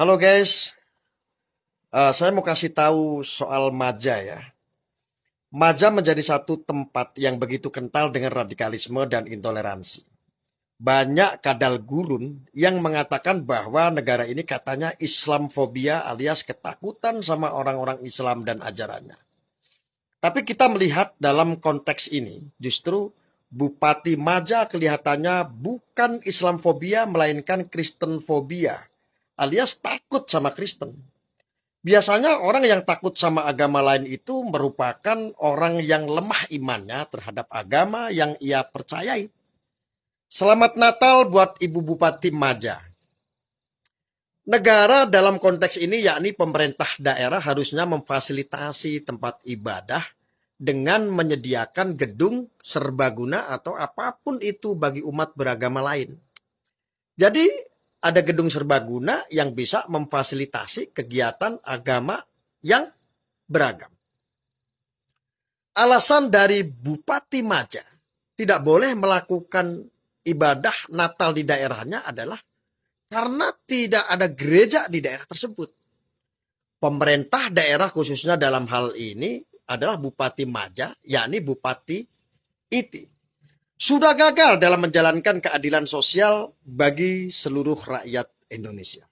Halo guys, Eh, saya mau kasih tahu soal Maja ya. Maja menjadi satu tempat yang begitu kental dengan radikalisme dan intoleransi. Banyak kadal gurun yang mengatakan bahwa negara ini katanya Islamfobia alias ketakutan sama orang-orang Islam dan ajarannya. Tapi kita melihat dalam konteks ini justru Bupati Maja kelihatannya bukan Islamfobia melainkan Kristenfobia alias takut sama Kristen. Biasanya orang yang takut sama agama lain itu merupakan orang yang lemah imannya terhadap agama yang ia percayai. Selamat Natal buat Ibu Bupati Maja. Negara dalam konteks ini yakni pemerintah daerah harusnya memfasilitasi tempat ibadah dengan menyediakan gedung serbaguna atau apa pun itu bagi umat beragama lain. Jadi ada gedung serbaguna yang bisa memfasilitasi kegiatan agama yang beragam. Alasan dari Bupati Maja tidak boleh melakukan ibadah Natal di daerahnya adalah karena tidak ada gereja di daerah tersebut. Pemerintah daerah khususnya dalam hal ini adalah Bupati Maja, yakni Bupati Iti sudah gagal dalam menjalankan keadilan sosial bagi seluruh rakyat Indonesia.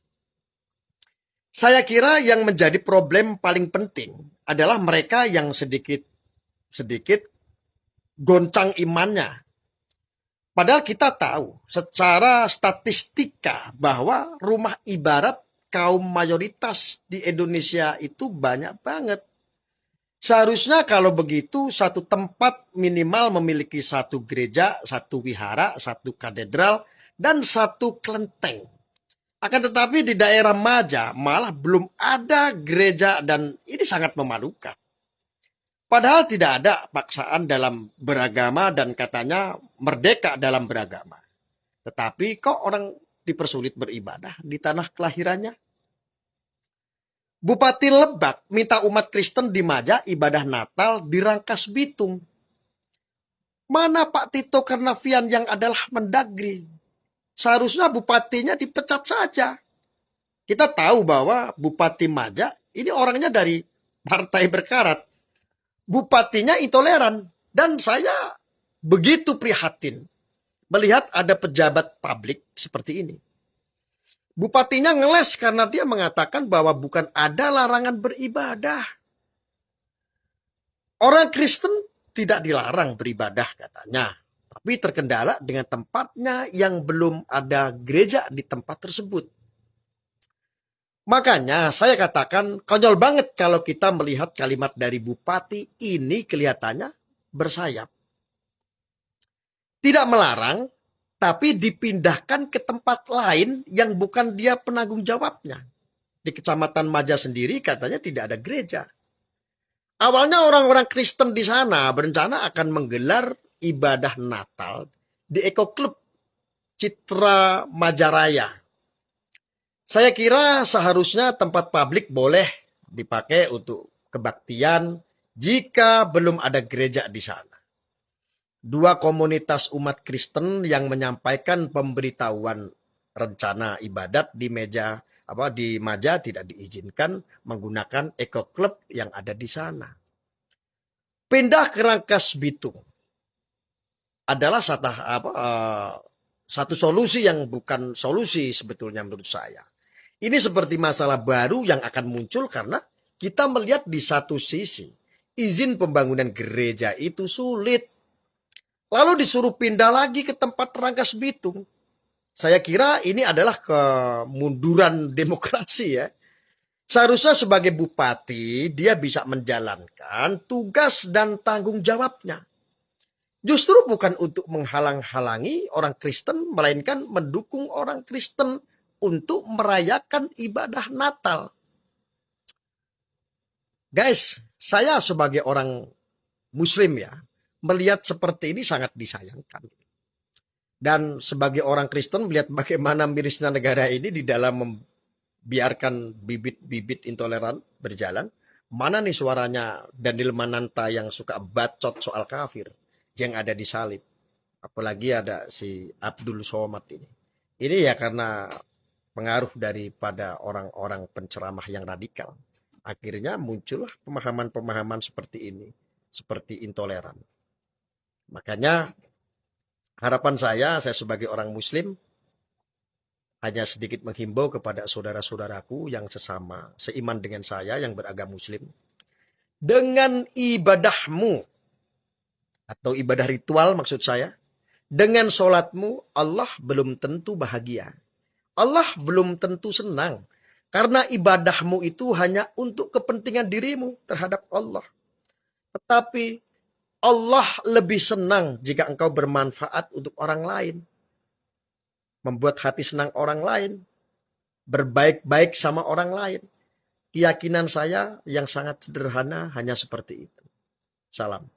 Saya kira yang menjadi problem paling penting adalah mereka yang sedikit sedikit goncang imannya. Padahal kita tahu secara statistika bahwa rumah ibarat kaum mayoritas di Indonesia itu banyak banget. Seharusnya kalau begitu satu tempat minimal memiliki satu gereja, satu wihara, satu katedral, dan satu kelenteng. Akan tetapi di daerah Maja malah belum ada gereja dan ini sangat memalukan. Padahal tidak ada paksaan dalam beragama dan katanya merdeka dalam beragama. Tetapi kok orang dipersulit beribadah di tanah kelahirannya? Bupati Lebak minta umat Kristen di Maja ibadah Natal di Rangkas Bitung. Mana Pak Tito Karnavian yang adalah mendagri? Seharusnya bupatinya dipecat saja. Kita tahu bahwa Bupati Maja ini orangnya dari partai berkarat. Bupatinya intoleran. Dan saya begitu prihatin melihat ada pejabat publik seperti ini. Bupatinya ngeles karena dia mengatakan bahwa bukan ada larangan beribadah. Orang Kristen tidak dilarang beribadah katanya. Tapi terkendala dengan tempatnya yang belum ada gereja di tempat tersebut. Makanya saya katakan konyol banget kalau kita melihat kalimat dari bupati ini kelihatannya bersayap. Tidak melarang, tapi dipindahkan ke tempat lain yang bukan dia penanggung jawabnya. Di Kecamatan Maja sendiri katanya tidak ada gereja. Awalnya orang-orang Kristen di sana berencana akan menggelar ibadah Natal di Eko Club Citra Majaraya. Saya kira seharusnya tempat publik boleh dipakai untuk kebaktian jika belum ada gereja di sana dua komunitas umat Kristen yang menyampaikan pemberitahuan rencana ibadat di meja apa di Maja tidak diizinkan menggunakan Eco Club yang ada di sana. Pindah ke Rangkas Bitung adalah satu apa uh, satu solusi yang bukan solusi sebetulnya menurut saya. Ini seperti masalah baru yang akan muncul karena kita melihat di satu sisi izin pembangunan gereja itu sulit Lalu disuruh pindah lagi ke tempat Rangkas Bitung. Saya kira ini adalah kemunduran demokrasi ya. Seharusnya sebagai bupati dia bisa menjalankan tugas dan tanggung jawabnya. Justru bukan untuk menghalang-halangi orang Kristen, melainkan mendukung orang Kristen untuk merayakan ibadah Natal. Guys, saya sebagai orang Muslim ya, melihat seperti ini sangat disayangkan. Dan sebagai orang Kristen melihat bagaimana mirisnya negara ini di dalam membiarkan bibit-bibit intoleran berjalan. Mana nih suaranya Daniel Mananta yang suka bacot soal kafir yang ada di salib. Apalagi ada si Abdul Somad ini. Ini ya karena pengaruh daripada orang-orang penceramah yang radikal. Akhirnya muncullah pemahaman-pemahaman seperti ini, seperti intoleran. Makanya harapan saya, saya sebagai orang muslim, hanya sedikit menghimbau kepada saudara-saudaraku yang sesama, seiman dengan saya yang beragama muslim. Dengan ibadahmu, atau ibadah ritual maksud saya, dengan sholatmu Allah belum tentu bahagia. Allah belum tentu senang. Karena ibadahmu itu hanya untuk kepentingan dirimu terhadap Allah. Tetapi Allah lebih senang jika engkau bermanfaat untuk orang lain. Membuat hati senang orang lain. Berbaik-baik sama orang lain. Keyakinan saya yang sangat sederhana hanya seperti itu. Salam.